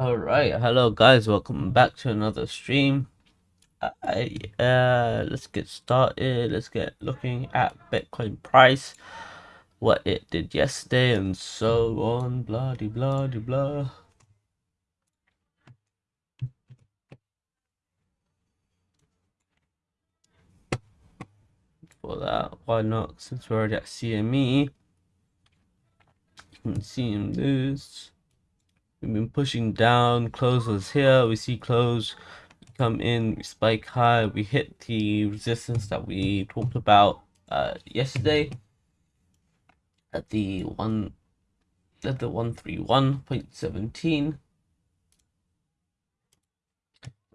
Alright, hello guys, welcome back to another stream. I, uh, let's get started. Let's get looking at Bitcoin price, what it did yesterday, and so on. Blah de blah de blah. For that, why not? Since we're already at CME, you can see in this. We've been pushing down. Close was here. We see close come in, we spike high. We hit the resistance that we talked about uh, yesterday at the one at the 131.17.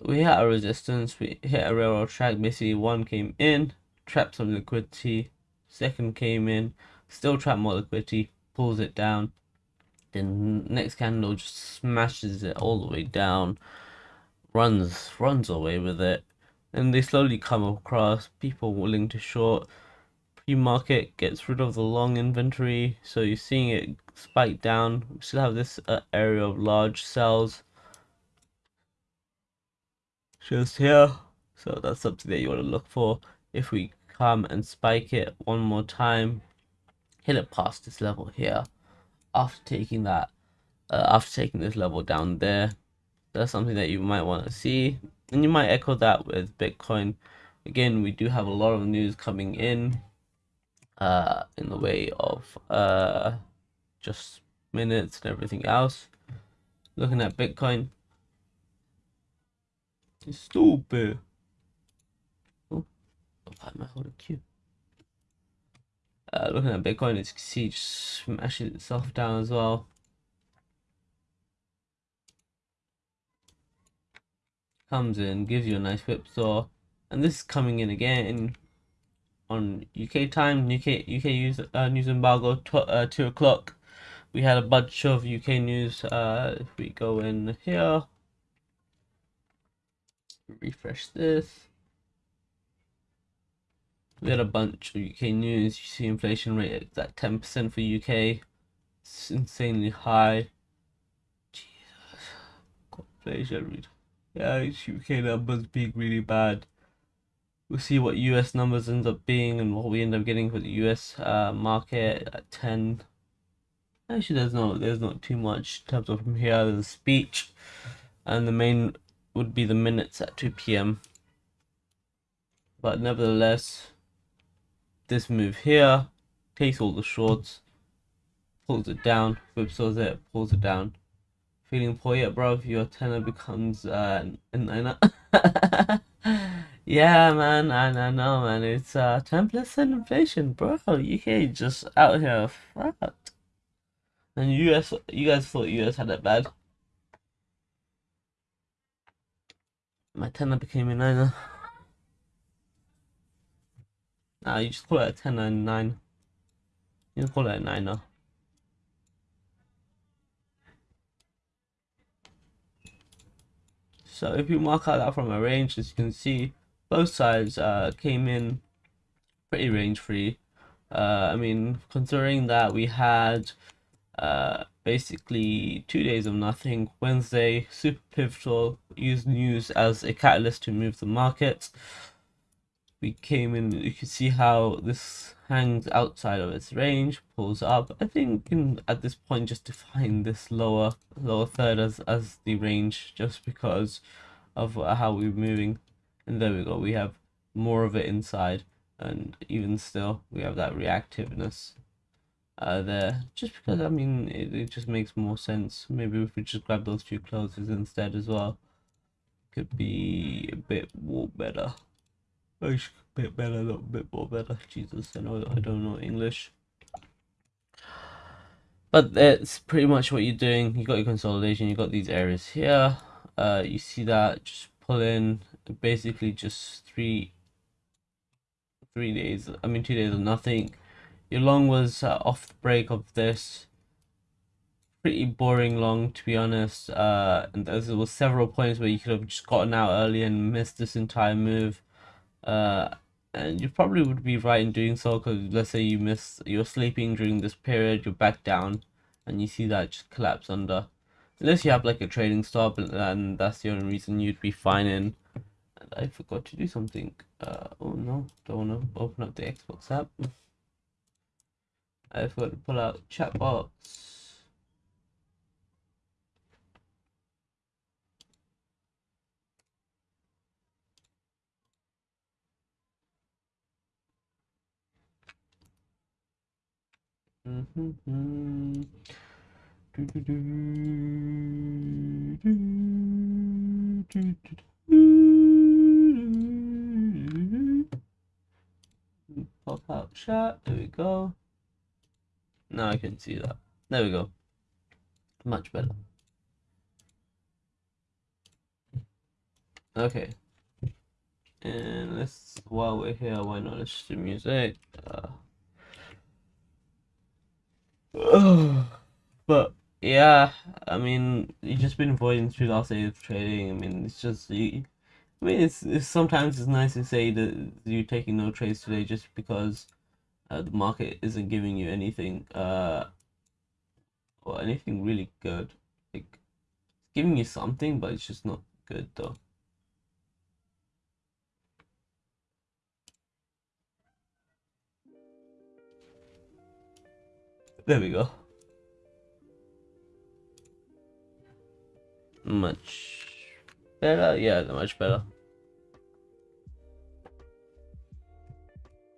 We hit a resistance. We hit a railroad track. Basically, one came in, trapped some liquidity. Second came in, still trapped more liquidity, pulls it down then next candle just smashes it all the way down runs runs away with it. And they slowly come across people willing to short. Pre-market gets rid of the long inventory so you're seeing it spike down. We still have this uh, area of large sells. Just here. So that's something that you want to look for. If we come and spike it one more time hit it past this level here after taking that uh, after taking this level down there that's something that you might want to see. And you might echo that with bitcoin. Again we do have a lot of news coming in uh in the way of uh just minutes and everything else. Looking at bitcoin. It's stupid. Oh, i holding q uh, looking at Bitcoin, can see, just smashing itself down as well. Comes in, gives you a nice whipsaw, and this is coming in again on UK time, UK UK news uh, news embargo, uh, two o'clock. We had a bunch of UK news. Uh, if we go in here, refresh this we had a bunch of UK news. You see inflation rate at 10% for UK. It's insanely high. Jesus. God, inflation Yeah, it's UK numbers being really bad. We'll see what US numbers end up being and what we end up getting for the US uh, market at 10. Actually, there's no, there's not too much in terms of from here. There's a speech, and the main would be the minutes at 2 p.m. But nevertheless, this move here, takes all the shorts, pulls it down, whipsaws it, pulls it down. Feeling poor yet, bro? Your tenor becomes uh, a niner. yeah, man, I, I know, man. It's uh, 10% inflation, bro. UK just out here fucked. And US, you guys thought US had it bad. My tenor became a niner. Nah, you just call it a 10 and 9. You can call it a 9 now. So if you mark out that from a range, as you can see, both sides uh, came in pretty range free. Uh, I mean, considering that we had uh, basically two days of nothing, Wednesday, super pivotal, used news as a catalyst to move the market we came in you can see how this hangs outside of its range pulls up. I think in, at this point just define this lower lower third as as the range just because of how we're moving. And there we go we have more of it inside and even still we have that reactiveness uh, there. Just because I mean it, it just makes more sense. Maybe if we just grab those two closes instead as well could be a bit more better a bit better, a little bit more better. Jesus, I know I don't know English. But that's pretty much what you're doing. You got your consolidation, you got these areas here. Uh, you see that, just pull in, basically just three, three days, I mean two days of nothing. Your long was uh, off the break of this. Pretty boring long, to be honest. Uh, and there was several points where you could have just gotten out early and missed this entire move uh, and you probably would be right in doing so because let's say you miss you're sleeping during this period you're back down and you see that just collapse under. Unless you have like a trading stop and that's the only reason you'd be fine in. And I forgot to do something. Uh, oh no. Don't want to open up the Xbox app. I forgot to pull out chat box Pop out chat. There we go. Now I can see that. There we go. Much better. Okay. And let's, while we're here, why not let's do music? Uh, but yeah, I mean, you've just been avoiding three last days of trading. I mean, it's just you. I mean, it's, it's sometimes it's nice to say that you're taking no trades today just because uh, the market isn't giving you anything, uh, or anything really good. Like, it's giving you something, but it's just not good though. There we go. Much better? Yeah, much better.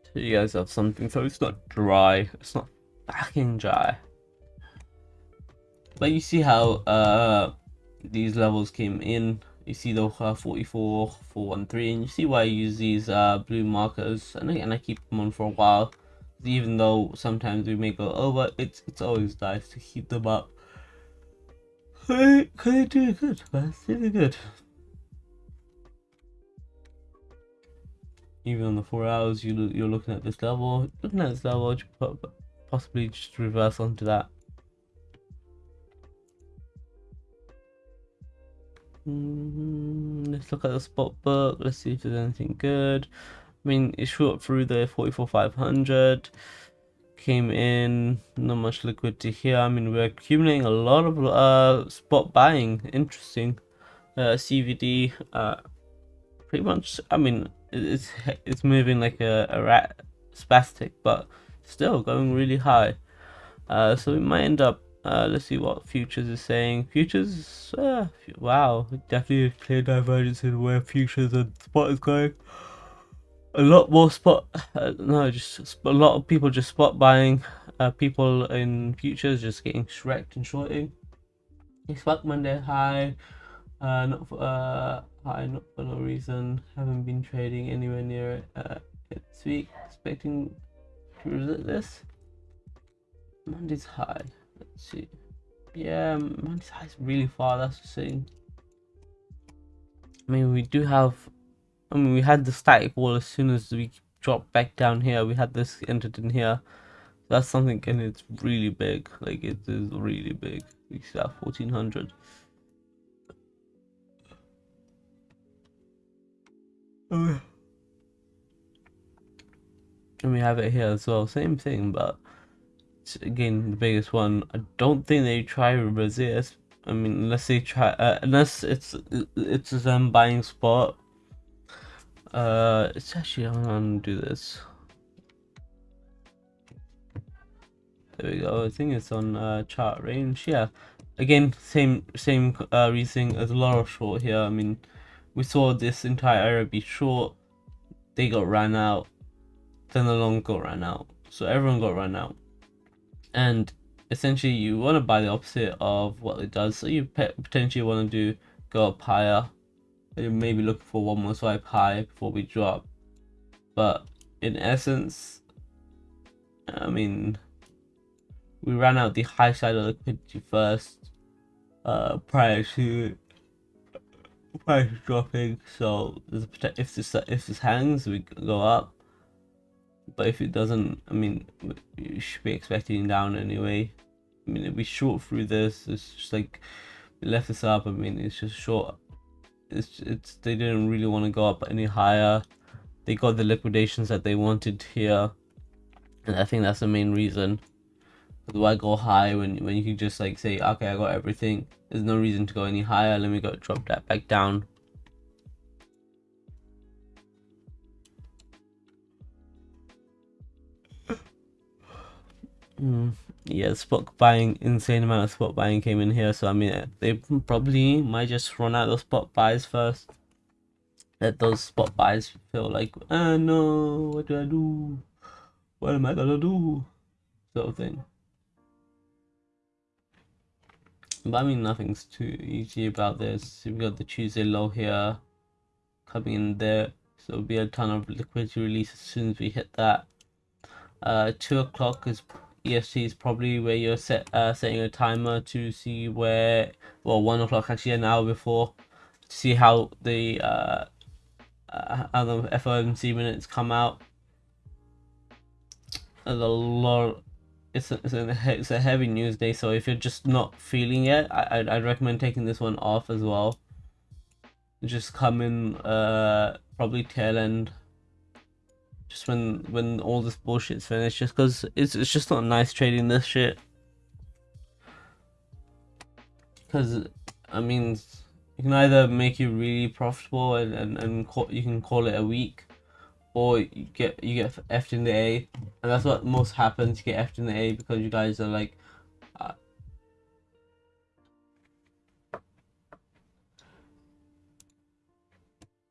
So you guys have something so it's not dry. It's not fucking dry. But you see how uh these levels came in. You see the uh, 44, 413, and you see why I use these uh blue markers and I, and I keep them on for a while even though sometimes we may go over, it's it's always nice to keep them up. They, they do good, man. Really good. Even on the four hours, you you're looking at this level, looking at this level, possibly just reverse onto that. Mm, let's look at the spot book. Let's see if there's anything good. I mean, it shot through the 44,500, came in, not much liquidity here. I mean, we're accumulating a lot of uh, spot buying. Interesting. Uh, CVD, uh, pretty much, I mean, it's it's moving like a, a rat spastic, but still going really high. Uh, so we might end up, uh, let's see what futures is saying. Futures, uh, wow, definitely a clear divergence in where futures and spot is going a lot more spot uh, no just a lot of people just spot buying uh, people in futures just getting shreked and shorting. It's expect monday high uh not for uh high not for no reason. Haven't been trading anywhere near it uh this week. Expecting to revisit this. Monday's high. Let's see. Yeah monday's high is really far that's the thing. I mean we do have I mean, we had the static wall as soon as we dropped back down here. We had this entered in here. That's something, and it's really big. Like, it is really big. See that 1400. And we have it here as well. Same thing, but again, the biggest one. I don't think they try resist. I mean, unless they try, uh, unless it's it's a them buying spot uh, it's actually I'm gonna do this. There we go. I think it's on uh, chart range. Yeah. Again, same same uh, reasoning as a lot of short here. I mean, we saw this entire area be short. They got ran out. Then the long got ran out. So everyone got ran out. And essentially, you want to buy the opposite of what it does. So you potentially want to do go up higher maybe looking for one more swipe high before we drop. But in essence, I mean, we ran out the high side of liquidity first uh, prior to to dropping. So if this if this hangs, we go up. But if it doesn't, I mean, you should be expecting down anyway. I mean, if we short through this, it's just like we left this up. I mean, it's just short it's it's they didn't really want to go up any higher. They got the liquidations that they wanted here, and I think that's the main reason. why go high when when you can just like say okay I got everything. There's no reason to go any higher. Let me go drop that back down. Mm, yeah spot buying insane amount of spot buying came in here so I mean they probably might just run out of spot buys first let those spot buys feel like ah no what do I do what am I gonna do sort of thing but I mean, nothing's too easy about this. We've got the Tuesday low here coming in there. So there'll be a ton of liquidity release as soon as we hit that. Uh, 2 o'clock is EST is probably where you're set uh, setting a timer to see where, well, 1 o'clock actually an hour before, to see how the, uh, uh, how the FOMC minutes come out. There's a lot it's a, it's a, it's a heavy news day so if you're just not feeling it I, I'd, I'd recommend taking this one off as well just come in uh probably tail end just when when all this bullshit's finished just because it's, it's just not nice trading this shit because I mean you can either make you really profitable and, and, and call, you can call it a week or you get you get F in the A, and that's what most happens. You get F in the A because you guys are like. Uh,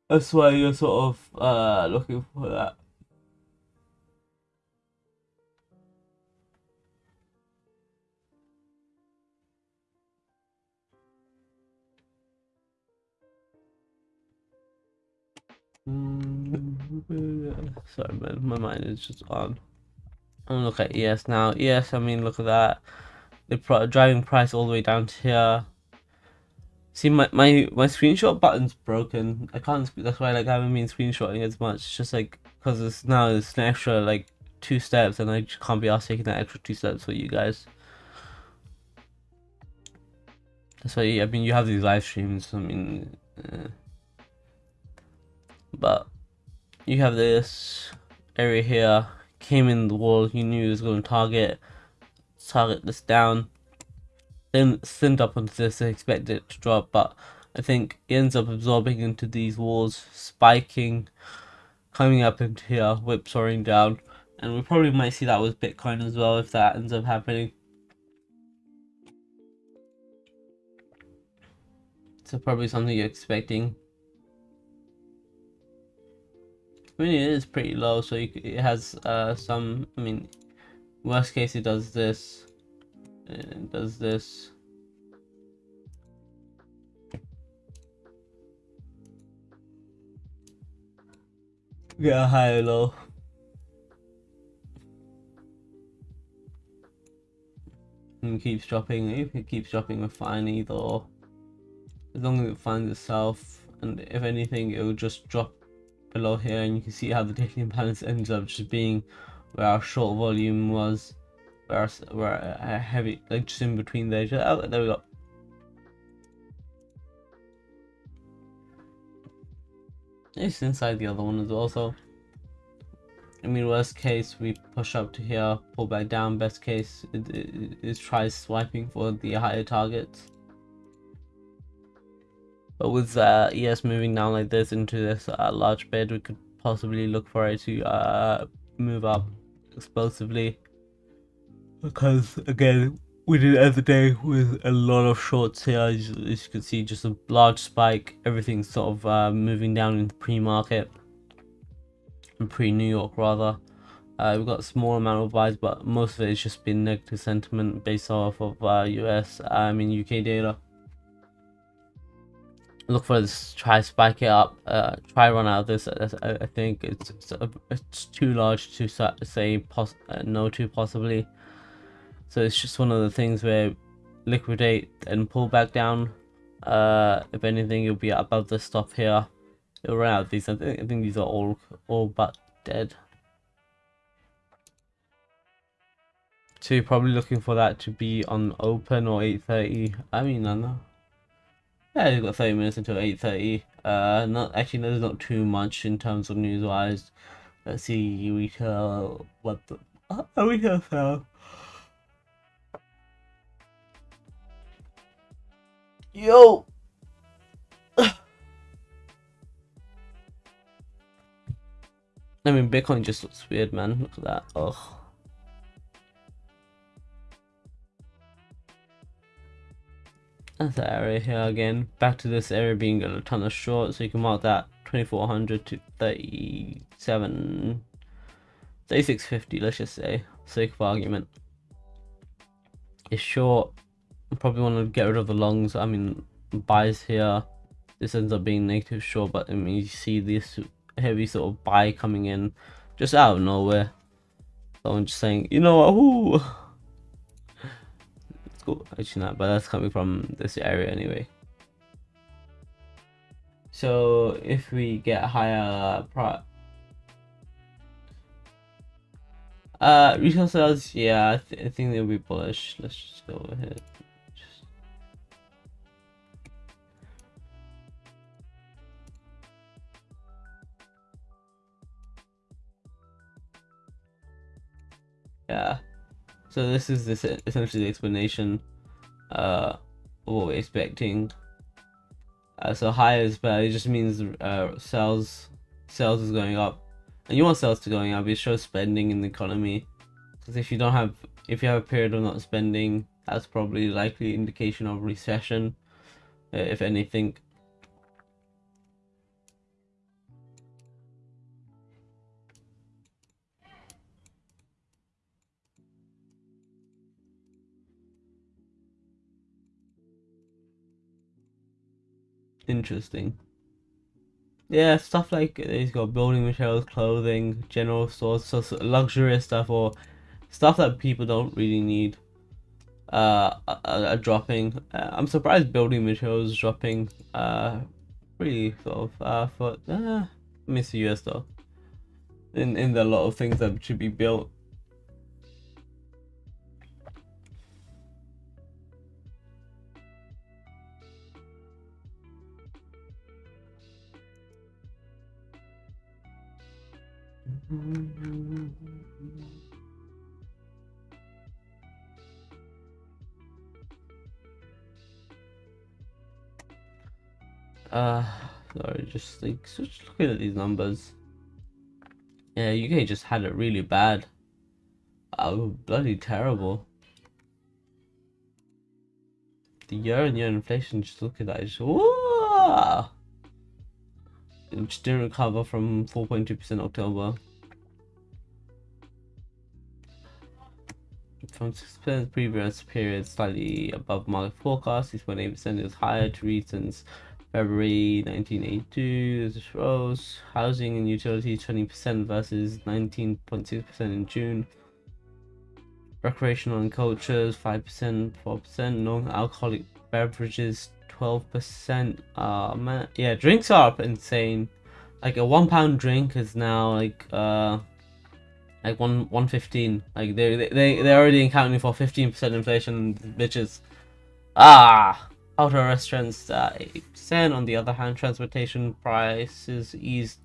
that's why you're sort of uh, looking for that. Sorry, man, my mind is just on. I'm look at ES now. ES, I mean, look at that. The driving price all the way down to here. See, my, my, my screenshot button's broken. I can't, that's why like, I haven't been screenshotting as much. It's just like, because it's now it's an extra like two steps and I just can't be asked taking that extra two steps for you guys. That's why, I mean, you have these live streams. I mean, uh, but you have this area here. Came in the wall. You knew it was going to target target this down. Then send up onto this and expect it to drop but I think it ends up absorbing into these walls spiking coming up into here whipsawing down. And we probably might see that with Bitcoin as well if that ends up happening. So probably something you're expecting I mean, it is pretty low, so you, it has uh, some, I mean, worst case it does this, it does this. Yeah, high or low. And keeps dropping, if it keeps dropping, we're fine either. As long as it finds itself, and if anything, it will just drop below here and you can see how the daily imbalance ends up just being where our short volume was where our, where our uh, heavy like just in between there oh there we go. It's inside the other one as well so I mean worst case we push up to here pull back down. Best case is try swiping for the higher targets but with uh, ES moving down like this into this uh, large bed, we could possibly look for it to uh, move up explosively. Because again, we did end the day with a lot of shorts here. As, as you can see, just a large spike. Everything's sort of uh, moving down in the pre-market. Pre-New York rather. Uh, we've got a small amount of buys, but most of it has just been negative sentiment based off of uh, US, I mean UK data look for this try spike it up uh try run out of this i, I think it's it's, a, it's, too large to say pos uh, no to possibly. So it's just one of the things where liquidate and pull back down. Uh if anything you'll be above the stop here. It'll run out these. I think, I think these are all all but dead. So you're probably looking for that to be on open or 830 i mean i know yeah, we've got 30 minutes until 8.30. Uh, not Actually, there's not too much in terms of news-wise. Let's see, retail, what the... Uh, retail sale. Yo! I mean, Bitcoin just looks weird, man. Look at that. Ugh. That's the area here again. Back to this area being a ton of short, so you can mark that 2400 to 37, 3650, let's just say, sake of argument. It's short. I Probably want to get rid of the longs. I mean, buys here. This ends up being negative short, but I mean, you see this heavy sort of buy coming in just out of nowhere. Someone just saying, you know what, whoo! Actually not, but that's coming from this area anyway. So if we get higher pro uh retail sales, yeah, I, th I think they'll be bullish. Let's just go ahead. yeah so this is this essentially the explanation uh of what we're expecting. Uh, so higher is better it just means uh sales sales is going up. And you want sales to going up it shows spending in the economy. Because if you don't have if you have a period of not spending that's probably likely indication of recession uh, if anything interesting. Yeah, stuff like he's got building materials, clothing, general stores, so, luxurious stuff or stuff that people don't really need. Uh, are dropping. Uh, I'm surprised building materials dropping. Uh, really sort of uh for uh, miss the US though. In in the lot of things that should be built. Uh, sorry, just like just looking at these numbers. Yeah, UK just had it really bad. Oh, bloody terrible. The year-on-year inflation, just look at that. Just, whoa! Didn't recover from 4.2% October. From 6% previous period slightly above market forecast. 6.8% is higher to read since February 1982 this rose housing and utilities 20% versus 19.6% in June. Recreational and cultures 5% 4% non-alcoholic beverages 12% uh man yeah drinks are up insane. Like a one pound drink is now like uh like one one fifteen. Like they they they're already accounting for fifteen percent inflation, bitches. Ah, hotel restaurants uh, eight percent. On the other hand, transportation prices eased.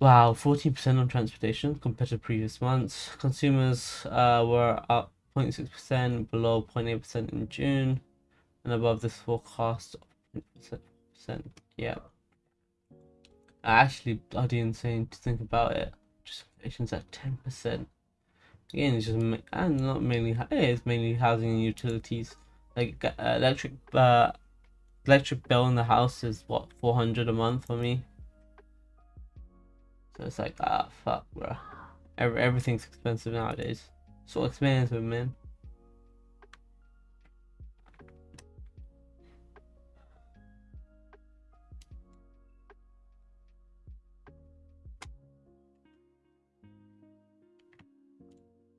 Wow, fourteen percent on transportation compared to previous months. Consumers uh, were up 0.6 percent, below 0.8 percent in June, and above this forecast of percent. Yeah. Actually, bloody insane to think about it inflation's at 10%. Again, it's just, and not mainly, it's mainly housing and utilities. Like, uh, electric, uh, electric bill in the house is, what, 400 a month for me? So it's like, ah, fuck, bro. Every, everything's expensive nowadays. So expensive, man.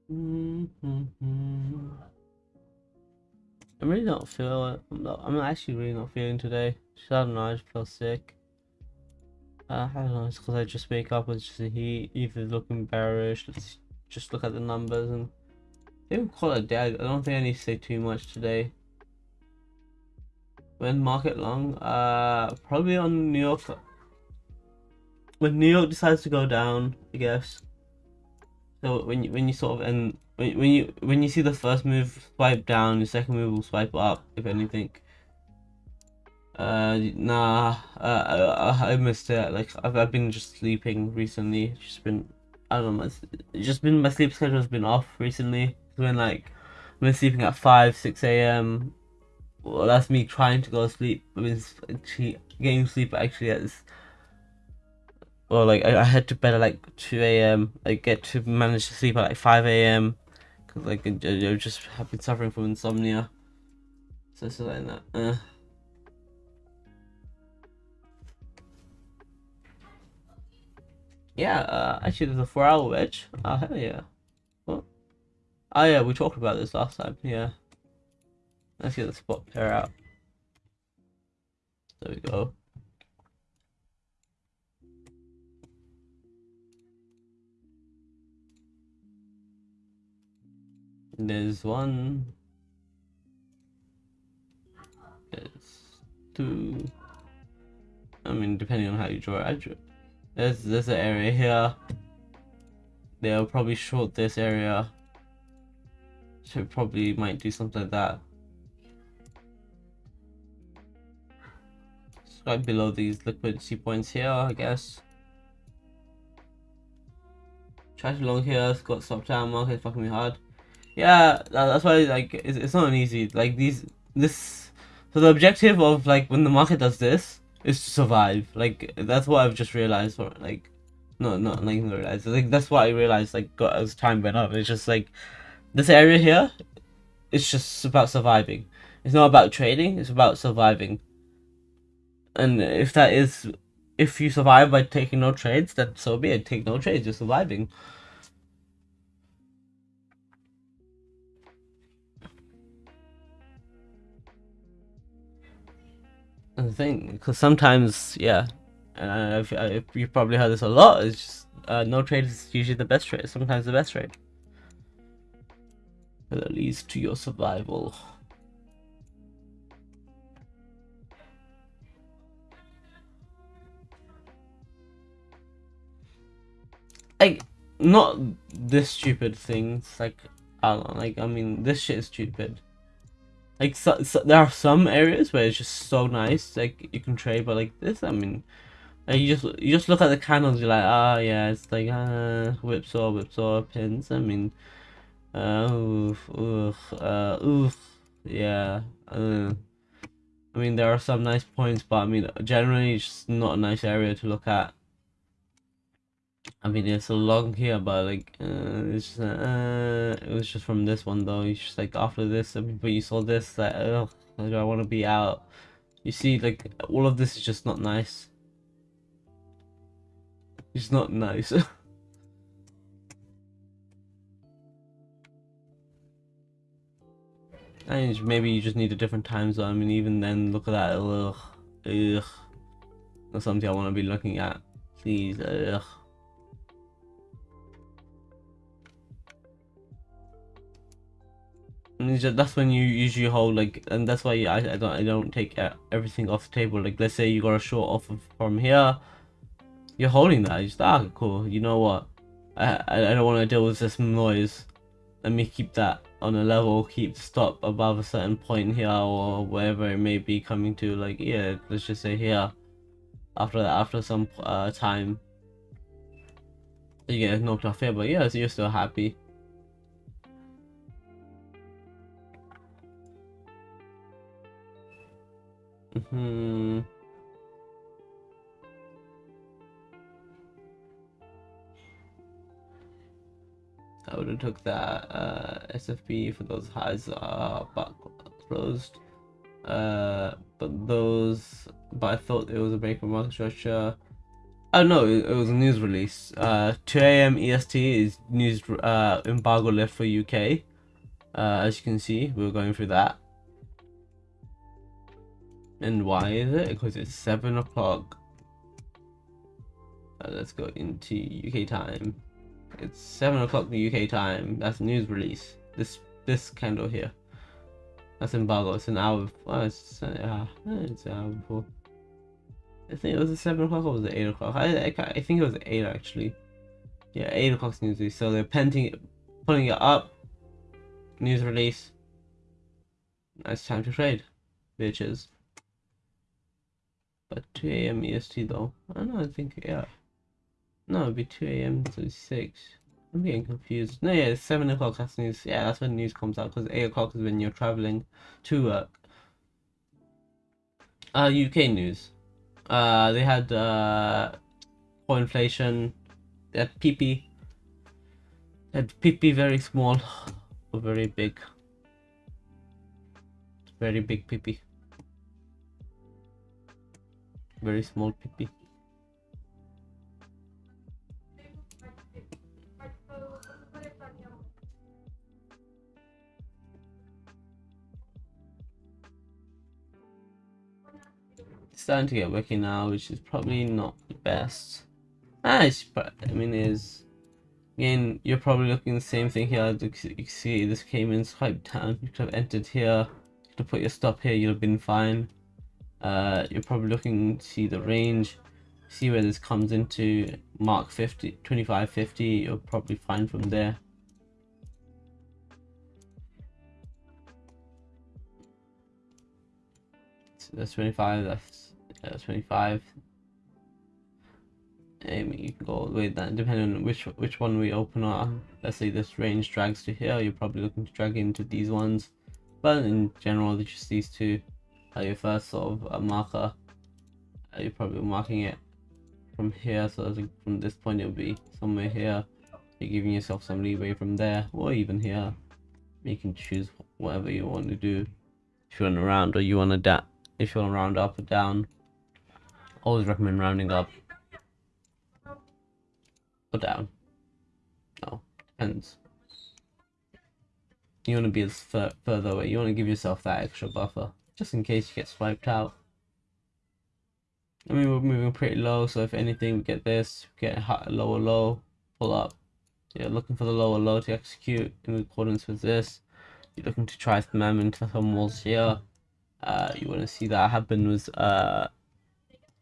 Mm -hmm. I'm really not feeling. I'm not. I'm actually really not feeling today. Just, I don't know. I just feel sick. Uh, I don't know. It's because I just wake up with just the heat. Either looking bearish. Let's just look at the numbers and. Would call it. I don't think I need to say too much today. When market long, uh, probably on New York. When New York decides to go down, I guess. So when you when you sort of and when when you when you see the first move swipe down, the second move will swipe up, if anything. Uh, nah, uh, I, I missed it. Like, I've, I've been just sleeping recently. Just been, I don't know, just been, my sleep schedule has been off recently. It's been like, I've been sleeping at 5, 6 a.m. Well, that's me trying to go to sleep. I've been getting sleep actually at. Well, like, I, I head to bed at like 2 a.m. I get to manage to sleep at like 5 a.m. Because, like, I, I just have been suffering from insomnia. So, it's like that. Uh. Yeah, uh, actually, there's a four-hour wedge. Oh, hell yeah. What? Oh, yeah, we talked about this last time. Yeah. Let's get the spot pair out. There we go. There's one. There's two. I mean, depending on how you draw it. There's there's an area here. They'll probably short this area. So probably might do something like that. It's right below these liquidity points here, I guess. Trash along here, it's got stop time market fucking me hard. Yeah, that's why like it's, it's not easy like these this so the objective of like when the market does this is to survive. Like that's what I've just realized. Like, no, not like realized. Like that's what I realized. Like as time went up. It's just like this area here. It's just about surviving. It's not about trading. It's about surviving. And if that is, if you survive by taking no trades, then so be it. Take no trades. You're surviving. The thing because sometimes yeah and if, if you probably heard this a lot it's just uh, no trade is usually the best trade sometimes the best trade. That leads to your survival. Like not this stupid things like I don't know, like I mean this shit is stupid like so, so, there are some areas where it's just so nice like you can trade but like this i mean like, you just you just look at the candles you're like ah oh, yeah it's like uh whipsaw whipsaw pins i mean uh oof, oof, uh oof yeah uh, i mean there are some nice points but i mean generally it's just not a nice area to look at I mean, it's a long here, but like, uh, it's just, uh, it was just from this one though. It's just like after this, but you saw this, like, ugh, like, I want to be out. You see, like, all of this is just not nice. It's not nice. and maybe you just need a different time zone. I mean, even then, look at that, ugh, ugh. That's something I want to be looking at. Please, ugh. That's when you usually hold like and that's why I, I don't I don't take everything off the table. Like let's say you got a short off of, from here you're holding that. You just ah cool you know what? I, I don't want to deal with this noise. Let me keep that on a level keep the stop above a certain point here or wherever it may be coming to. Like yeah let's just say here after that after some uh, time you get knocked off here. But yeah so you're still happy Hmm. I would have took that uh, SFP for those highs are back closed. Uh, but those, but I thought it was a break of market structure. Oh no, it, it, was a news release. Uh, 2 a.m. EST is news uh, embargo left for UK. Uh, as you can see, we are going through that. And why is it? Because it's 7 o'clock. Uh, let's go into UK time. It's 7 o'clock the UK time. That's news release. This this candle here. That's embargo. It's an hour. Oh, it's, uh, it's an hour before. I think it was at 7 o'clock or was it 8 o'clock? I, I, I, think it was 8 actually. Yeah, 8 o'clock news release. So they're penting putting it up. News release. It's time to trade, bitches. But 2 a.m. EST though. I don't know, I think, yeah. No, it'd be 2 a.m. to 6. I'm getting confused. No, yeah, it's 7 o'clock. That's news. Yeah, that's when news comes out because 8 o'clock is when you're traveling to work. Uh, UK news. Uh, they had uh, core inflation. They had PP. They had PP very small or very big. Very big PP. Very small PP. starting to get working now, which is probably not the best. Ah, it's, I mean, is again, you're probably looking the same thing here. You can see this came in quite down. You could have entered here, you could have put your stop here, you'd have been fine. Uh, you're probably looking to see the range, see where this comes into mark 50, 25, 50. You're probably fine from there. That's 25. That's uh, 25 um, you can go all the way down depending on which which one we open up let's say this range drags to here you're probably looking to drag into these ones but in general just these two are your first sort of uh, marker uh, you're probably marking it from here so from this point it'll be somewhere here you're giving yourself some leeway from there or even here you can choose whatever you want to do if you want to round or you want to da if you want to round up or down always recommend rounding up or down. No, depends. You want to be as further away. You want to give yourself that extra buffer, just in case you get swiped out. I mean, we're moving pretty low, so if anything, we get this, get a lower low, pull up. You're looking for the lower low to execute in accordance with this. You're looking to try spam into some walls here. Uh, you want to see that happen with uh,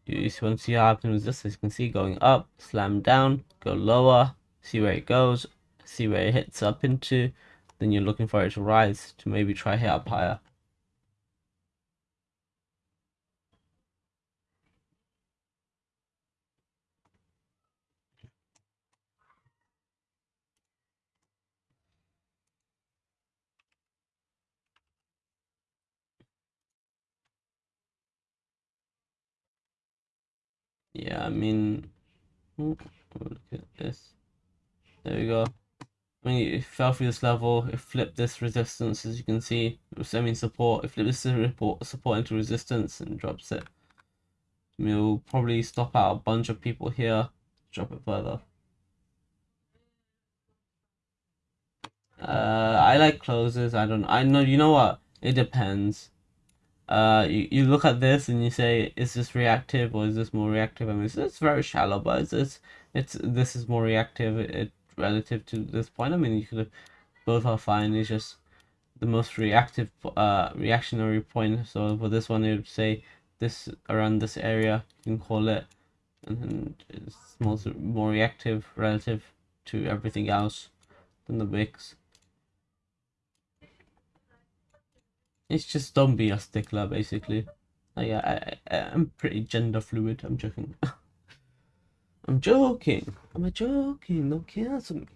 you want to see what happens with this as you can see going up slam down go lower see where it goes see where it hits up into then you're looking for it to rise to maybe try hit up higher yeah, I mean, look at this. There we go. When you fell through this level, it flipped this resistance, as you can see. I mean support. It flipped this support, support into resistance and drops it. We'll probably stop out a bunch of people here. Drop it further. Uh, I like closes. I don't. I know. You know what? It depends uh, you, you look at this and you say, is this reactive or is this more reactive? I mean, it's, very shallow, but it's, it's, it's this is more reactive it, relative to this point. I mean, you could both are fine. It's just the most reactive, uh, reactionary point. So for this one, it would say this around this area, you can call it, and it's more, more reactive relative to everything else than the wicks. It's just don't be a stickler, basically. Oh, like, I, I, I'm pretty gender fluid. I'm joking. I'm joking. I'm joking. Don't cancel me.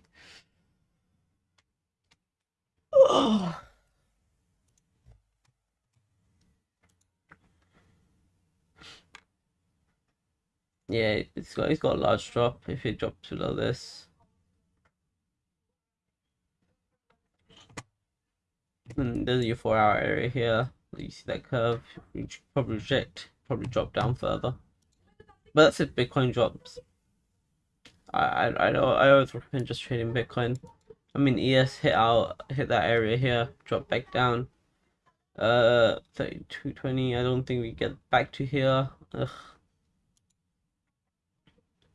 Oh. Yeah, it's got it's got a large drop if it drops below this. And hmm, there's your four hour area here. You see that curve, you probably reject, probably drop down further. But that's if Bitcoin drops. I I I I always recommend just trading Bitcoin. I mean ES hit out hit that area here, drop back down. Uh 3220, I don't think we get back to here. Ugh.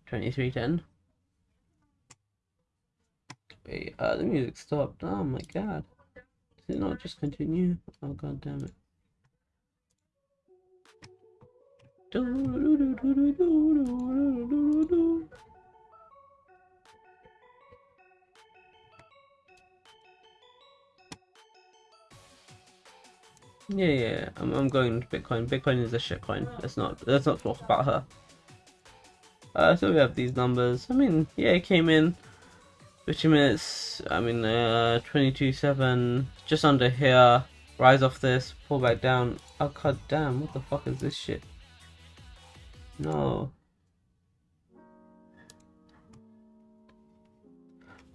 2310. Wait, uh the music stopped. Oh my god. It not just continue? Oh god damn it. Yeah, yeah, I'm, I'm going to Bitcoin. Bitcoin is a shitcoin. Let's not let's not talk about her. Uh, so we have these numbers. I mean, yeah, it came in 50 minutes. I mean, uh, 22.7, just under here. Rise off this, pull back down. Oh god damn! What the fuck is this shit? No.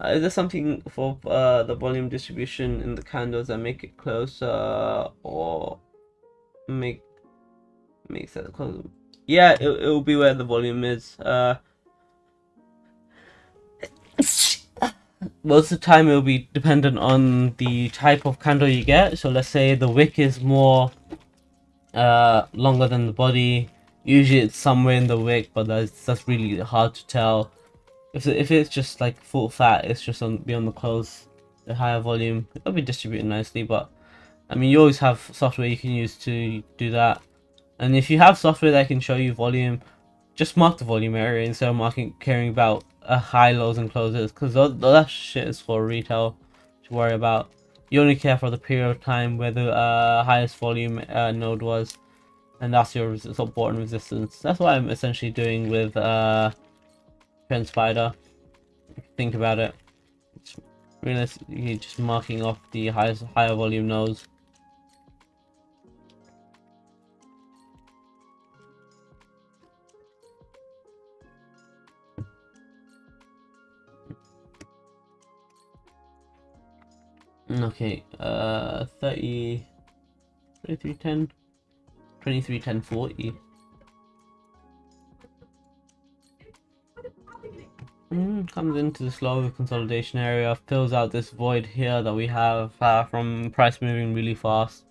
Uh, is there something for uh, the volume distribution in the candles that make it closer or make makes it closer? Yeah, it, it will be where the volume is. Uh, most of the time it will be dependent on the type of candle you get. So let's say the wick is more uh, longer than the body. Usually it's somewhere in the wick, but that's that's really hard to tell if, if it's just like full fat, it's just on be on the close, the higher volume, it'll be distributed nicely. But I mean, you always have software you can use to do that. And if you have software that can show you volume, just mark the volume area instead of marking caring about high lows and closes, because that shit is for retail to worry about. You only care for the period of time where the uh, highest volume uh, node was, and that's your support and resistance. That's what I'm essentially doing with uh, Spider. Think about it. It's realistically just marking off the highest higher volume nodes. Okay, uh, 30, 2310, 2310, 40. Mm, comes into the slow consolidation area, fills out this void here that we have uh, from price moving really fast.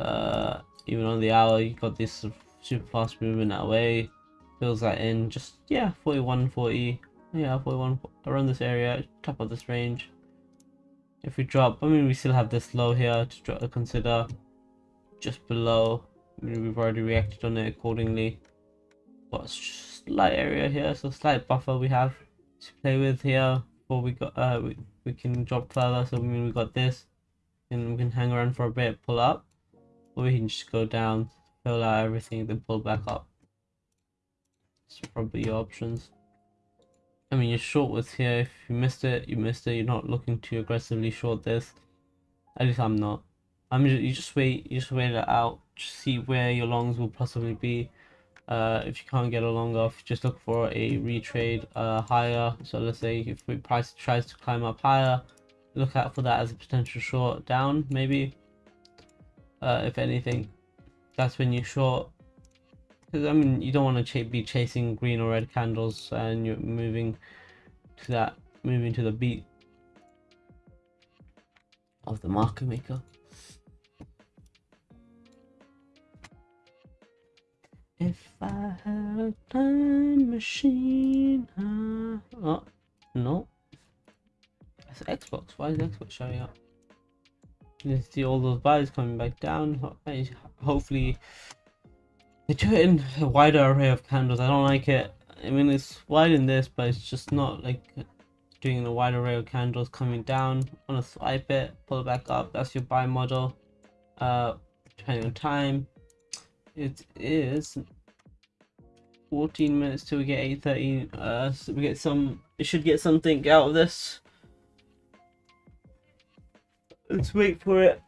Uh, even on the hour, you got this super fast movement that way. Fills that in, just yeah, 41, 40, yeah, 41 around this area, top of this range. If we drop, I mean, we still have this low here to, consider, just below. I mean, we've already reacted on it accordingly. But slight area here, so slight buffer we have to play with here before we got uh we, we can drop further. So I mean we got this, and we can hang around for a bit, pull up, or we can just go down, fill out everything, then pull back up. It's probably your options. I mean, your short was here. If you missed it, you missed it. You're not looking to aggressively short this. At least I'm not. I'm just, you just wait. You just wait it out. Just see where your longs will possibly be. Uh, if you can't get a long off, just look for a retrade uh, higher. So let's say if the price tries to climb up higher, look out for that as a potential short down, maybe. Uh, if anything, that's when you short. Because I mean, you don't want to be chasing green or red candles, and you're moving to that, moving to the beat of the marker maker. If I had a time machine, uh, oh, no. It's Xbox. Why is Xbox showing up? You see all those buys coming back down. Hopefully, they do it in a wider array of candles. I don't like it. I mean, it's wide in this, but it's just not like doing a wide array of candles coming down. On a swipe it, pull it back up. That's your buy model. Uh, depending on time, it is 14 minutes till we get 8.30. Uh, so we get some, we should get something out of this. Let's wait for it.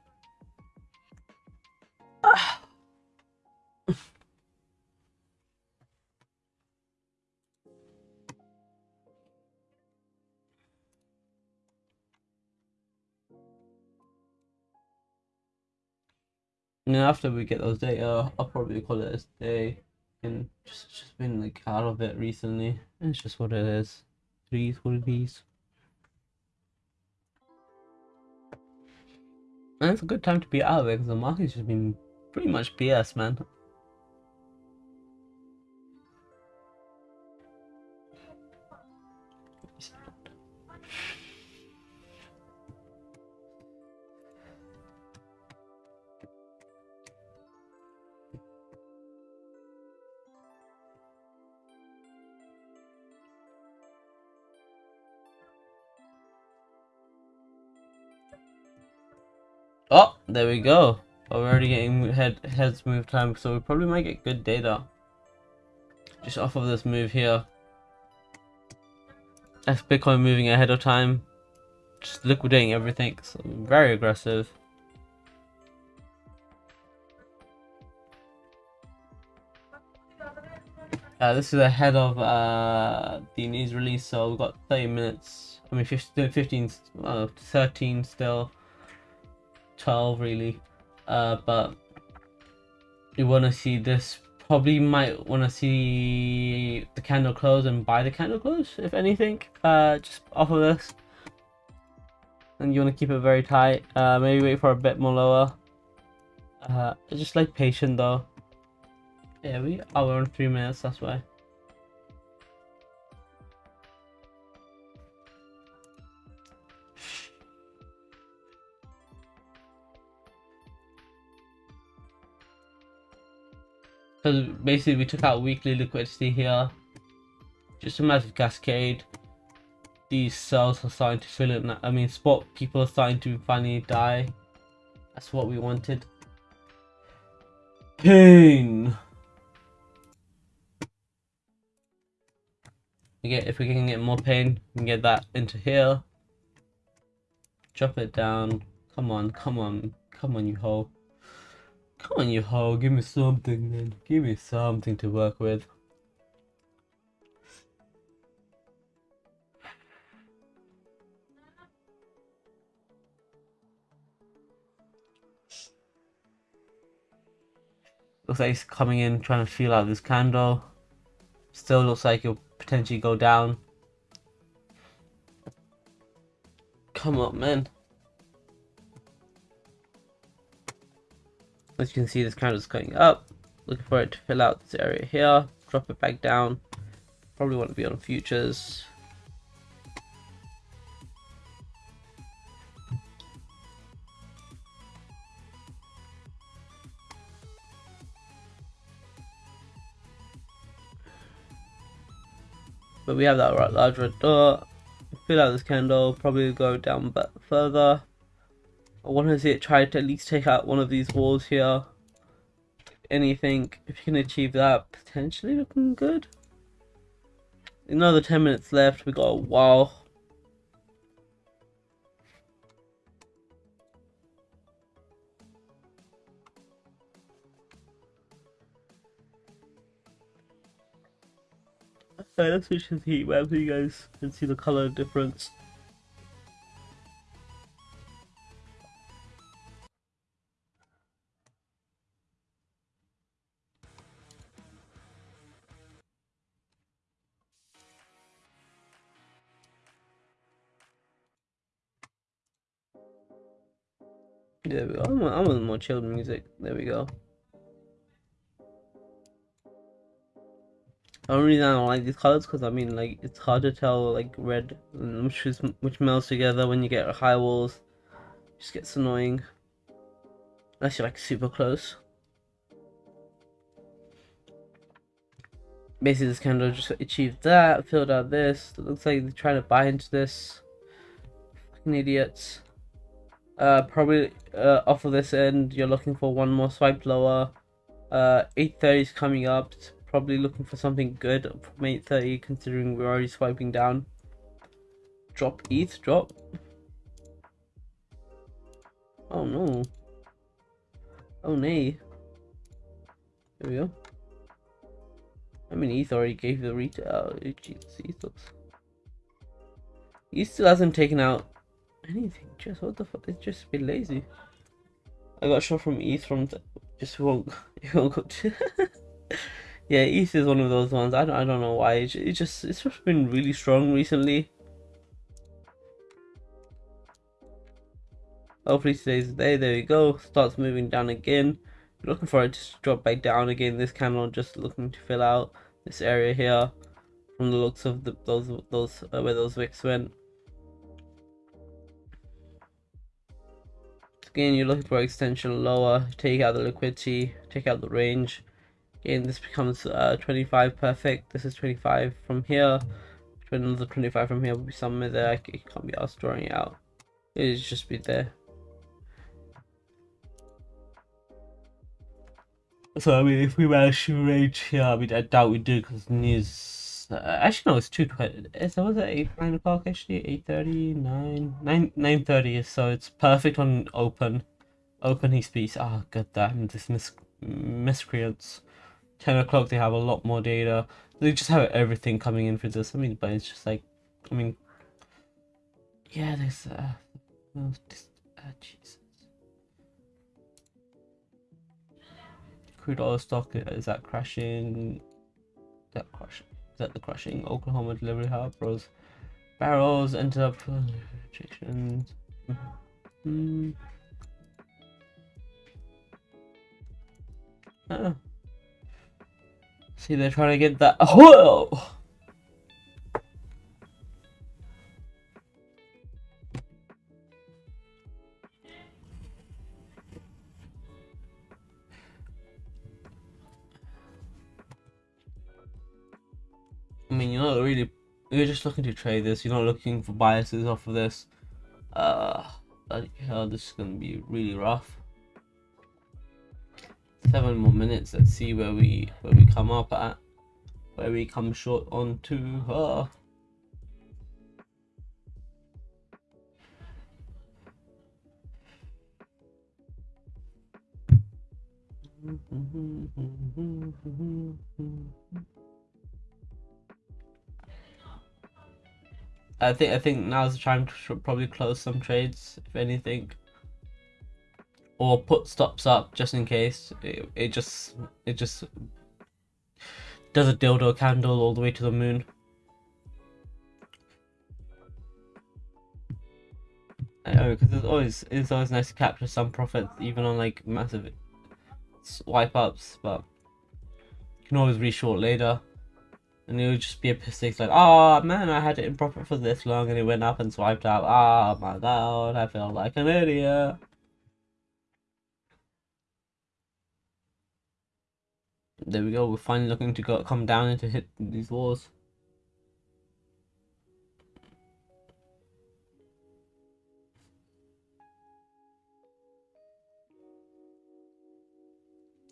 And then after we get those data, I'll probably call it a day. And just just been like out of it recently. It's just what it is. Threes will bees. And it's a good time to be out of it because the market's just been pretty much BS, man. There we go. We're already getting head heads move time, so we probably might get good data. Just off of this move here. That's Bitcoin moving ahead of time. Just liquidating everything. So very aggressive. Uh, this is ahead of uh, the news release, so we've got 30 minutes. I mean, 15, 15 uh, 13 still. 12 really. Uh, but you want to see this. Probably might want to see the candle close and buy the candle close, if anything. Uh, just off of this. And you want to keep it very tight. Uh, maybe wait for a bit more lower. Uh, just like patient though. Yeah, we are on three minutes, that's why. So basically we took out weekly liquidity here. Just a massive cascade. These sells are starting to fill in. I mean spot people are starting to finally die. That's what we wanted. Pain! get if we can get more pain, we can get that into here. Drop it down. Come on, come on, come on, you hoe. Come on, you hoe. Give me something, man. Give me something to work with. Looks like he's coming in, trying to feel out this candle. Still looks like he'll potentially go down. Come on, man. As you can see, this candle is going up. Looking for it to fill out this area here. Drop it back down. Probably want to be on futures. But we have that right large red dot. Fill out this candle, probably go down but further. I want to see it try to at least take out one of these walls here. Anything, if you can achieve that, potentially looking good. Another 10 minutes left, we got a while. Okay, let's switch to the heat map so you guys can see the color difference. There we go. I'm, I'm more chilled music. There we go. The only reason I don't like these colors because I mean like it's hard to tell like red which is which melts together when you get high walls. It just gets annoying. Unless you're like super close. Basically this candle just achieved that, filled out this. It looks like they're trying to buy into this. Fucking idiots. Uh, probably uh, off of this end, you're looking for one more swipe lower. Uh, 830 is coming up. Probably looking for something good from 830, considering we're already swiping down. Drop ETH, drop. Oh no. Oh nay. There we go. I mean, ETH already gave the retail. Oh, ETH looks. He still hasn't taken out anything. Just what the fuck? It's just been lazy. I got shot from ETH from just won't won't go to Yeah, ETH is one of those ones. I don't I don't know why. It, it just it's just been really strong recently. Hopefully today's the day. There we go. Starts moving down again. Looking for it to drop back down again. This candle just looking to fill out this area here from the looks of the, those those uh, where those wicks went. Again, you're looking for extension lower, take out the liquidity, take out the range. Again, this becomes uh, 25 perfect. This is 25 from here. Between Another 25 from here will be somewhere there. I can't be asked drawing it out. It just be there. So I mean, if we manage to range here, I mean, I doubt we do because news. Uh, actually, no, it's two twenty. So was it eight nine o'clock? Actually, eight thirty, nine, nine, nine thirty. So it's perfect on open. Open he speaks. Ah, oh, god damn this mis miscreants. Ten o'clock they have a lot more data. They just have everything coming in for this. I mean, but it's just like, I mean, yeah, there's uh, this, uh Jesus. crude oil stock is that crashing? That crushing? That the crushing Oklahoma delivery hub? Barrels ended up rejections. Mm. Uh. See, they're trying to get that. Oh! Mean, you're not really, you're just looking to trade this. You're not looking for biases off of this. Uh, bloody hell, this is gonna be really rough. Seven more minutes. Let's see where we where we come up at, where we come short on to. Uh, I think I think now's the time to probably close some trades, if anything, or put stops up just in case. It, it just it just does a dildo candle all the way to the moon. I know because it's always it's always nice to capture some profit even on like massive swipe ups, but you can always reshort later. And it would just be a mistake like, oh man, I had it in profit for this long and it went up and swiped out. Oh my god, I feel like an idiot. There we go, we're finally looking to go come down and to hit these walls.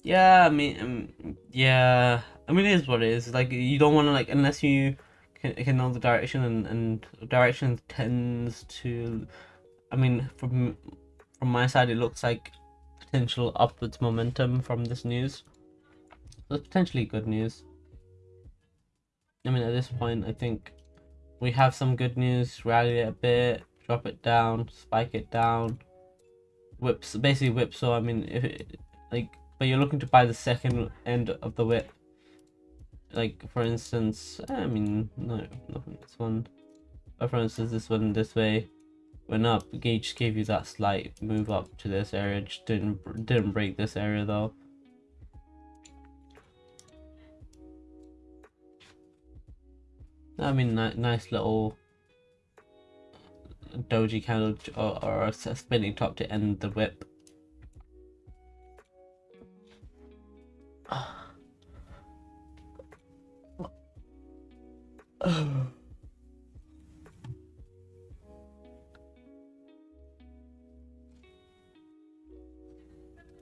Yeah, I mean, um, yeah. I mean, it is what it is. Like, you don't want to, like, unless you can, can know the direction, and, and direction tends to, I mean, from from my side, it looks like potential upwards momentum from this news. It's potentially good news. I mean, at this point, I think we have some good news, rally it a bit, drop it down, spike it down, whips, basically whip. So, I mean, if it, like, but you're looking to buy the second end of the whip. Like for instance eh, i mean no nothing this one. But for instance this one this way. Went up gauge gave you that slight move up to this area. Just didn't didn't break this area though. I mean nice little uh, doji candle or, or a spinning top to end the whip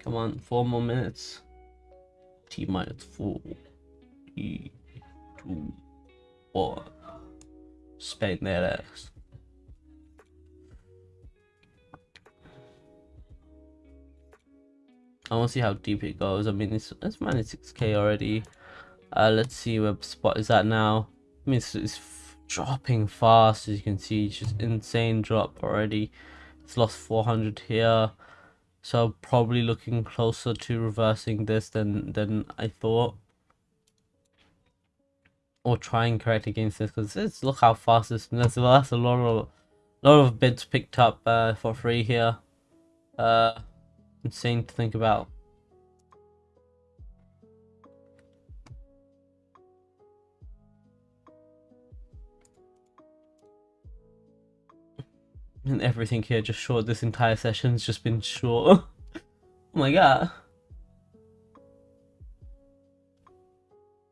Come on, four more minutes. T. E minus four, three, two, one. Spank that ass. I want to see how deep it goes. I mean, it's, it's minus 6k already. Uh, let's see where spot is at now. I mean, it's, it's dropping fast as you can see. It's just insane drop already. It's lost 400 here. So probably looking closer to reversing this than, than I thought. Or try and correct against this because look how fast this that's, well, that's a lot of lot of bids picked up uh, for free here. Uh, insane to think about. And everything here just short. This entire session's just been short. oh my god.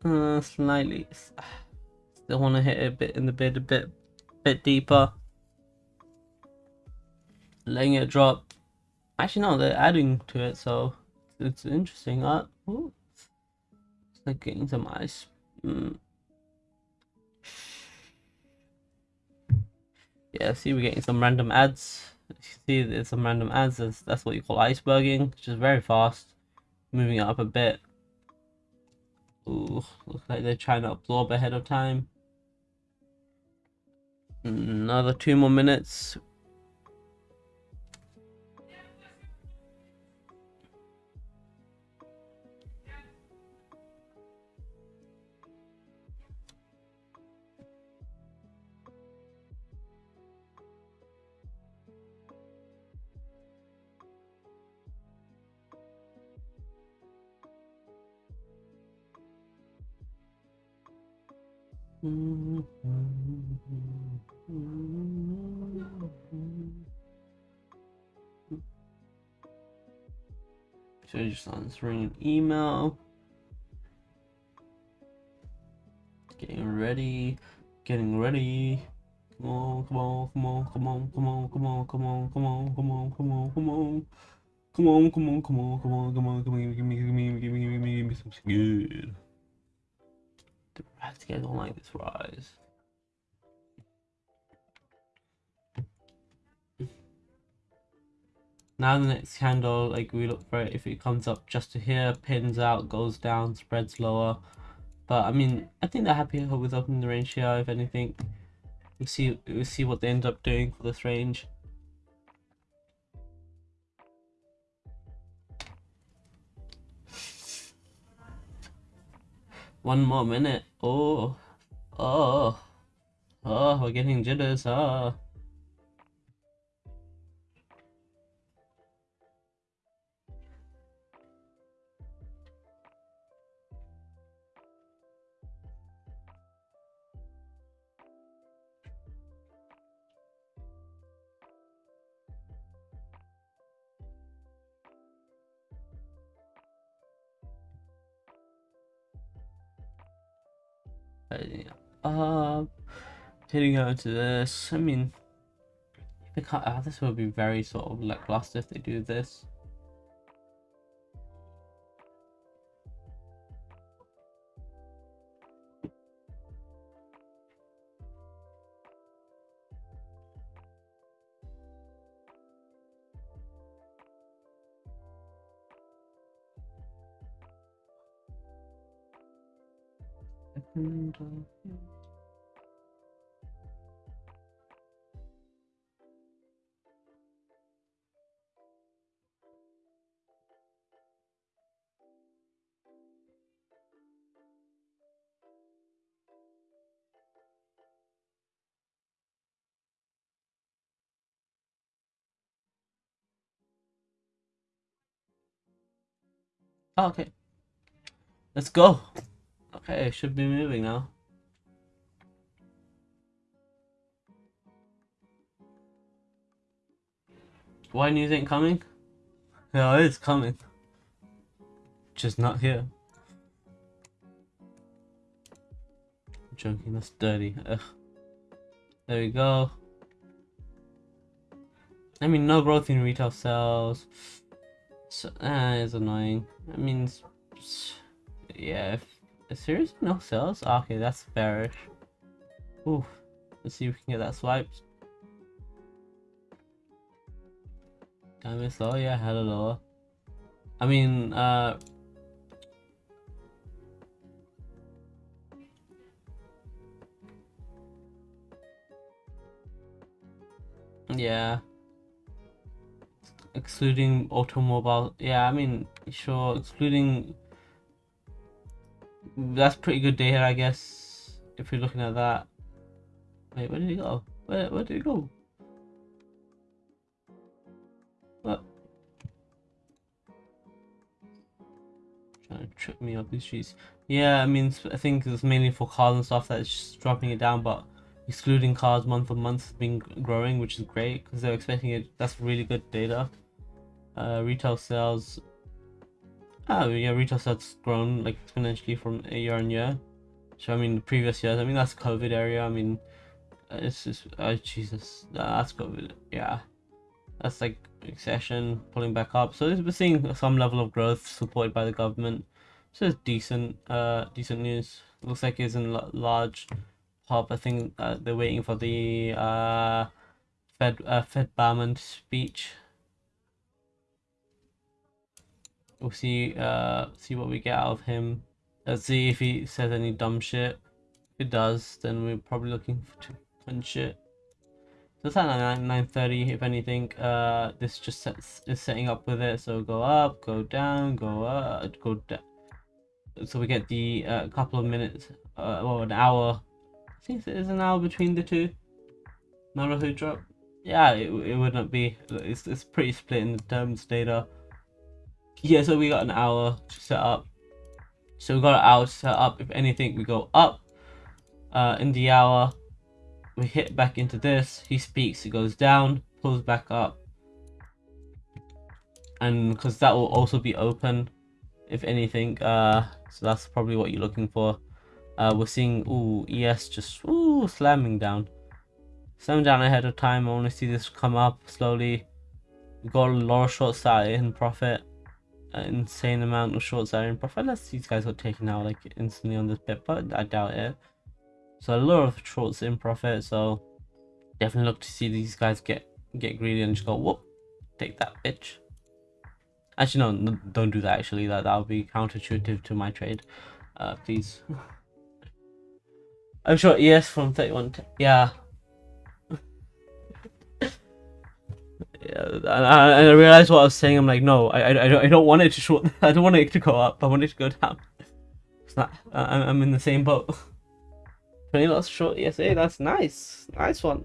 Uh, slightly. Still want to hit it a bit in the bid, a bit, bit deeper. Letting it drop. Actually, no, they're adding to it, so it's interesting. Uh, ooh, like getting some ice. Mm. Yeah, see, we're getting some random ads. see, there's some random ads. That's, that's what you call iceberging, which is very fast. Moving it up a bit. Ooh, looks like they're trying to absorb ahead of time. Another two more minutes. So just answering an email. Getting ready. Getting ready. Come on, come on, come on, come on, come on, come on, come on, come on, come on, come on, come on. Come on, come on, come on, come on, come on, come on, give me, give me, give me, give me, give me, give me something good. The rats guys don't like this rise. Now the next candle, like we look for it, if it comes up just to here, pins out, goes down, spreads lower. But I mean, I think they're happy with opening the range here, if anything. We'll see, we'll see what they end up doing for this range. One more minute. Oh, oh, oh, we're getting jitters. Ah. Uh, hitting out into this. I mean, uh, this would be very sort of lackluster if they do this. Oh, okay. Let's go. Okay, should be moving now. Why you think coming? Yeah, it is coming. Just not here. I'm that's dirty. Ugh. There we go. I mean, no growth in retail sales. So, it's annoying. I mean, yeah, seriously no sales? Ah, okay, that's bearish. Ooh, let's see if we can get that swiped. It's low, yeah, hella lower. I mean, uh, yeah excluding automobile yeah i mean sure excluding that's pretty good data i guess if you're looking at that. Wait where did he go? Where, where did he go? What? Trying to trip me up these streets. Yeah i mean i think it's mainly for cars and stuff that's just dropping it down but excluding cars month on month has been growing which is great because they're expecting it that's really good data. Uh, retail sales oh yeah retail sales grown like exponentially from year on year so i mean the previous years i mean that's covid area i mean it's just oh jesus that's covid yeah that's like recession pulling back up so we're seeing some level of growth supported by the government So it's decent, uh, decent news. Looks like it's in large pop. I think uh, they're waiting for the uh, Fed uh, Fed Barman speech. We'll see uh see what we get out of him. Let's see if he says any dumb shit. If it does, then we're probably looking to punch it. So it's at 9.30, if anything, uh, this just sets, is setting up with it. So go up, go down, go up, go down. So we get the uh, couple of minutes, uh, or an hour. I think it is an hour between the two. Naruto drop. Yeah, it, it wouldn't be. It's, it's pretty split in the terms data. Yeah, so we got an hour set up. So we got an hour set up. If anything, we go up uh, in the hour. We hit back into this. He speaks it goes down pulls back up. And because that will also be open if anything uh so that's probably what you're looking for. Uh we're seeing ooh es just ooh slamming down. Slamming down ahead of time. I want to see this come up slowly. We got a lot of short side in profit insane amount of short side in profit unless these guys got taken out like instantly on this bit but i doubt it so a lot of shorts in profit. So definitely look to see these guys get get greedy and just go whoop, take that bitch. Actually, no, no don't do that. Actually, that that would be counterintuitive to my trade. Uh, please. I'm sure yes from 31. Yeah. And I, and I realized what I was saying. I'm like, no, I, I, I don't want it to short. I don't want it to go up. I want it to go down. It's not. I'm in the same boat. 20 lots short ESA, that's nice. Nice one.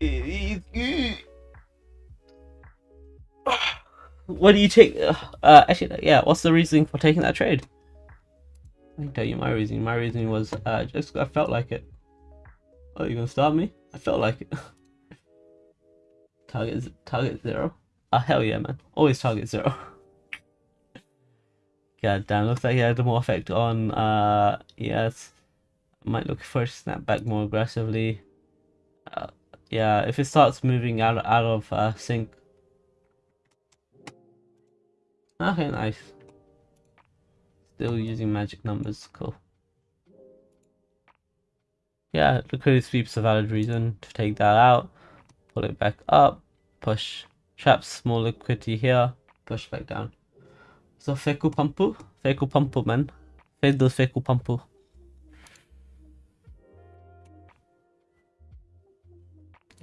What do you take? Uh, actually, yeah, what's the reasoning for taking that trade? I can tell you my reasoning. My reasoning was uh, just I felt like it. Oh, you gonna start me? I felt like it. target, target zero. Ah, hell yeah, man. Always target zero. God damn, looks like he had more effect on uh ES might look for a snap back more aggressively. Uh, yeah, if it starts moving out, out of uh, sync. Okay, nice. Still using magic numbers, cool. Yeah, liquidity sweep's a valid reason to take that out. Pull it back up, push, trap small liquidity here, push back down. So Feku Pampu? Feku Pampu man. Fade those Feku Pampu.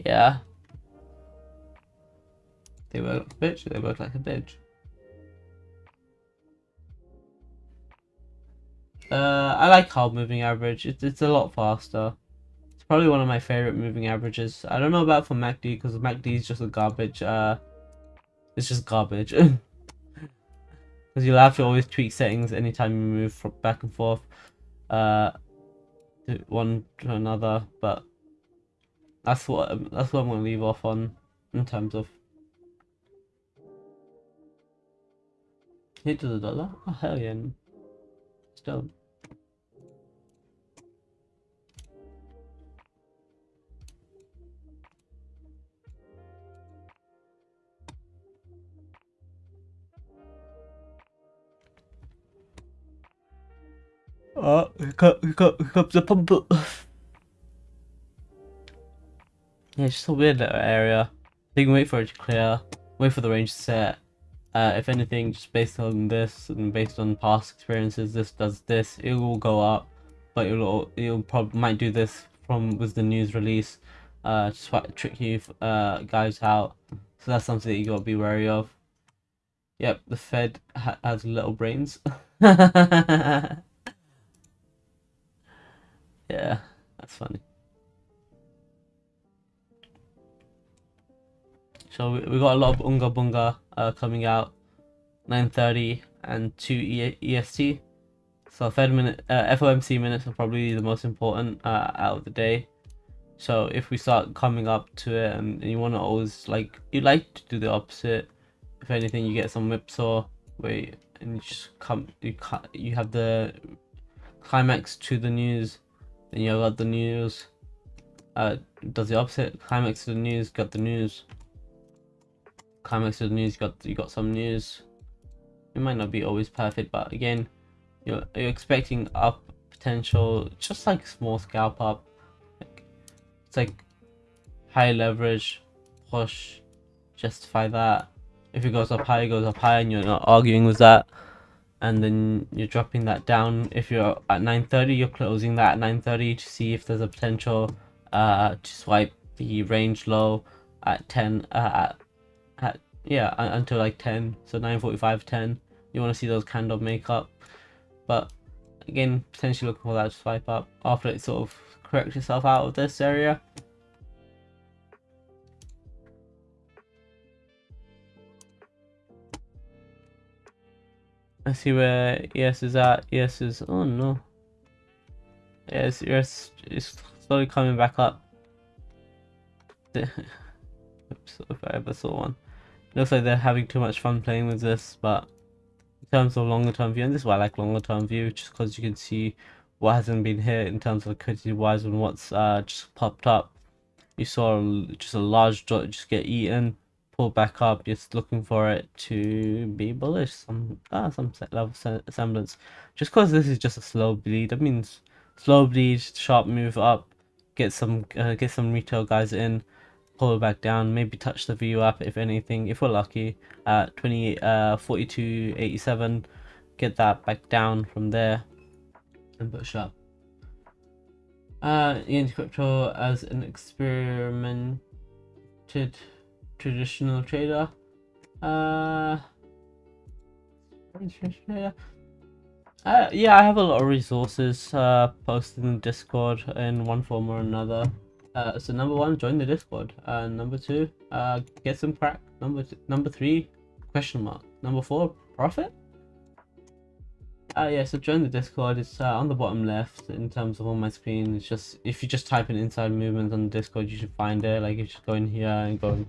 Yeah. They work like a bitch, they work like a bitch. Uh, I like hard moving average. It's, it's a lot faster. Probably one of my favorite moving averages. I don't know about for MACD because MACD is just a garbage. Uh, it's just garbage. Because you'll have to always tweak settings anytime you move from back and forth. Uh, to one to another. But that's what that's what I'm gonna leave off on in terms of hit to the dollar. Oh hell yeah! Still. Oh, here comes the pump. Yeah, it's just a weird little area. You can wait for it to clear, wait for the range to set. Uh, if anything, just based on this and based on past experiences, this does this. It will go up, but it'll it'll probably might do this from with the news release. Uh, just try to trick you uh guys out. So that's something that you gotta be wary of. Yep, the Fed ha has little brains. Yeah, that's funny. So we, we got a lot of Unga Bunga uh, coming out, 9.30 and 2 e EST. So Fed minute, uh, FOMC minutes are probably the most important uh, out of the day. So if we start coming up to it and, and you want to always like, you like to do the opposite. If anything, you get some whipsaw you, and you just come, you you have the climax to the news, then you got the news. Uh, does the opposite climax to the news, got the news climax of the news. Got you got some news. it might not be always perfect, but again, you're you're expecting up potential, just like small scalp up. Like, it's like high leverage, push, justify that. If it goes up high, it goes up high, and you're not arguing with that. And then you're dropping that down. If you're at 930, you're closing that at 930 to see if there's a potential uh, to swipe the range low at 10 uh, at, at yeah until like 10 so 945 10 you want to see those candle makeup. But again potentially looking for that swipe up after it sort of corrects itself out of this area I see where ES is at. ES is oh no. Yes, ES is slowly coming back up. Oops, if I ever saw one. Looks like they're having too much fun playing with this, but in terms of longer term view, and this is why I like longer term view, just because you can see what hasn't been hit in terms of liquidity wise and what's uh, just popped up. You saw just a large dot just get eaten, pull back up, just looking for it to be bullish, some ah, some level semblance. Just because this is just a slow bleed, that means slow bleed, sharp move up, get some uh, get some retail guys in pull it back down, maybe touch the view up if anything, if we're lucky, at 20, uh, 42, 87, get that back down from there and push up. Uh, ENT Crypto as an experimented traditional trader. Uh, uh, yeah, I have a lot of resources uh, posted in Discord in one form or another. Uh, so number one, join the Discord. Uh, number two, uh, get some crack. Number number three, question mark. Number four, profit. Uh, yeah, so join the Discord. It's uh, on the bottom left in terms of on my screen. It's just if you just type in inside movement on the Discord, you should find it. Like you just go in here and go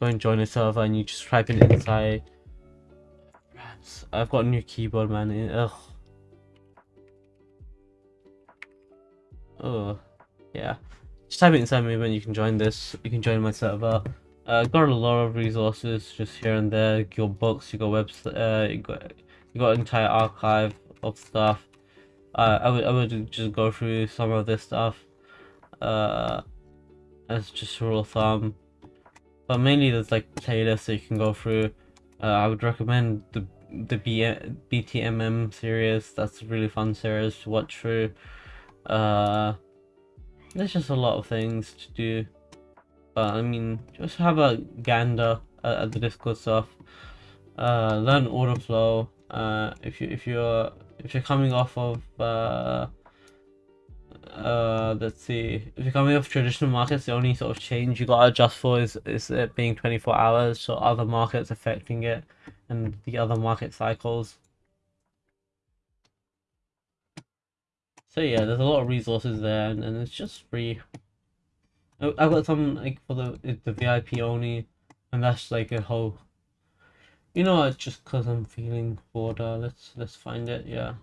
go and join a server, and you just type in inside. I've got a new keyboard, man. Ugh. Oh, yeah. Just type it inside movement, you can join this, you can join my server. Uh, got a lot of resources just here and there. You got books, you got webs, uh, you got you got entire archive of stuff. Uh, I would I would just go through some of this stuff. Uh, as just a rule of thumb. But mainly there's like playlists that you can go through. Uh, I would recommend the the B BTMM series. That's a really fun series to watch through. Uh, there's just a lot of things to do. But I mean, just have a gander at, at the Discord stuff. Uh, learn order flow. Uh, if you if you're if you're coming off of uh, uh, let's see, if you're coming off traditional markets, the only sort of change you gotta adjust for is is it being 24 hours, so other markets affecting it, and the other market cycles. So yeah, there's a lot of resources there, and, and it's just free. I've got some like for the the VIP only, and that's like a whole. You know, it's just cause I'm feeling bored. Uh, let's let's find it. Yeah.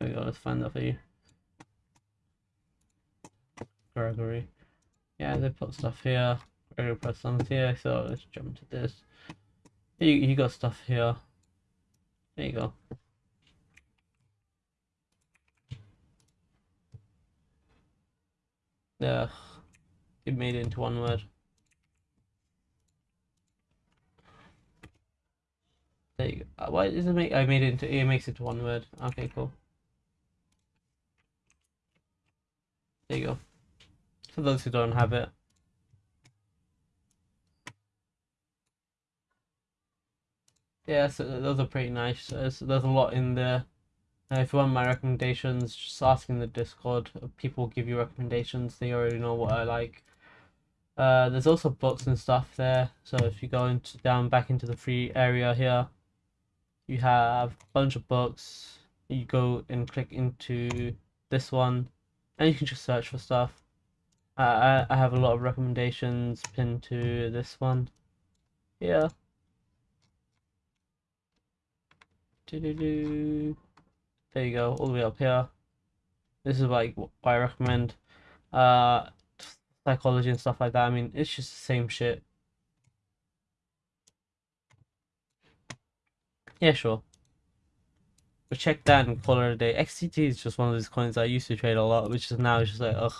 There we go. Let's find that for you. Gregory. Yeah, they put stuff here. Gregory put some here. So let's jump to this. You you got stuff here. There you go. Ugh. It made it into one word. There you go. Uh, why does it make I made it into it makes it to one word. Okay, cool. There you go. For those who don't have it. Yeah, so those are pretty nice. There's, there's a lot in there. Uh, if you want my recommendations, just ask in the Discord. People give you recommendations. They already know what I like. Uh, there's also books and stuff there. So if you go into down back into the free area here, you have a bunch of books. You go and click into this one, and you can just search for stuff. I I have a lot of recommendations pinned to this one. Yeah. Do do do. There you go, all the way up here. This is like what I recommend. Uh, psychology and stuff like that. I mean, it's just the same shit. Yeah, sure. But check that and call it a day. XTT is just one of those coins I used to trade a lot, which is now just like, ugh.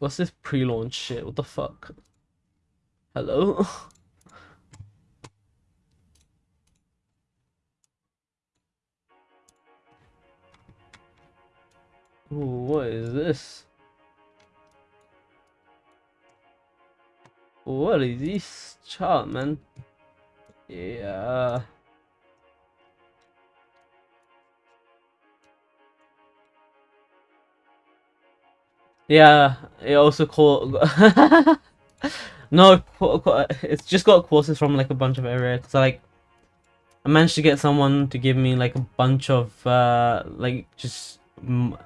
What's this pre-launch shit? What the fuck? Hello? Ooh, what is this? What is this chart, man? Yeah. Yeah, it also called. no, it's just got courses from like a bunch of areas. I like, I managed to get someone to give me like a bunch of uh like just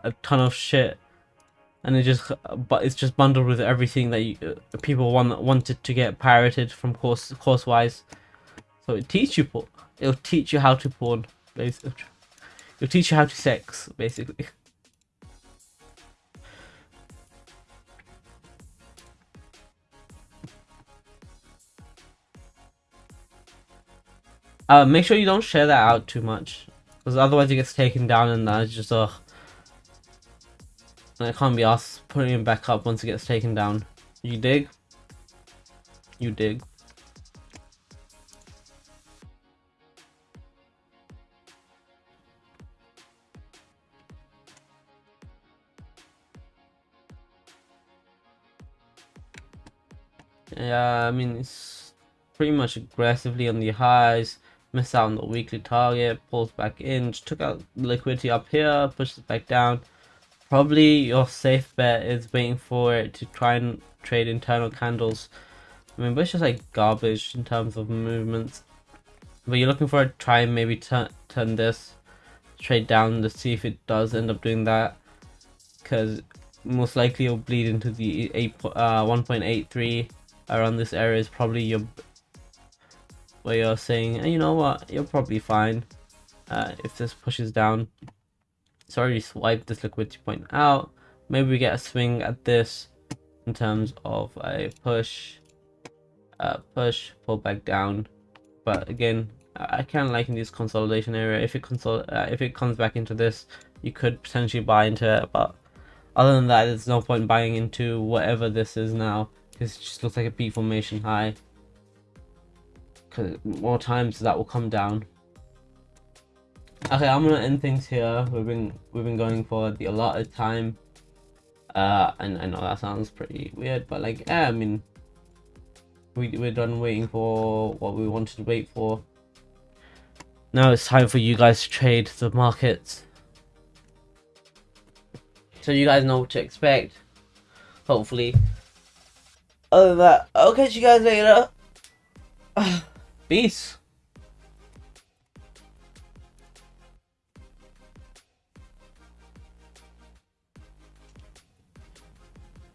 a ton of shit, and it just but it's just bundled with everything that you, uh, people want wanted to get pirated from course course wise. So it teach you it'll teach you how to porn basically. It'll teach you how to sex basically. Uh, make sure you don't share that out too much. Because otherwise it gets taken down and that's just, ugh. And it can't be asked putting it back up once it gets taken down. You dig? You dig. Yeah, I mean, it's pretty much aggressively on the highs miss out on the weekly target, pulls back in, took out liquidity up here, pushes back down. Probably your safe bet is waiting for it to try and trade internal candles. I mean, it's just like garbage in terms of movements. But you're looking for a try and maybe turn turn this trade down to see if it does end up doing that. Because most likely it'll bleed into the 8, uh, 1.83 around this area is probably your where you're saying, you know what, you're probably fine uh, if this pushes down. So already swiped this liquidity point out. Maybe we get a swing at this in terms of a push, uh, push, pull back down. But again, I kind of like in this consolidation area. If it consol uh, if it comes back into this, you could potentially buy into it. But other than that, there's no point buying into whatever this is now because it just looks like a peak formation high more times that will come down. Okay, I'm gonna end things here. We've been we've been going for the allotted time. Uh, and I know that sounds pretty weird, but like, yeah, I mean, we we're done waiting for what we wanted to wait for. Now it's time for you guys to trade the markets. So you guys know what to expect. Hopefully. Other than that, I'll catch you guys later. Peace.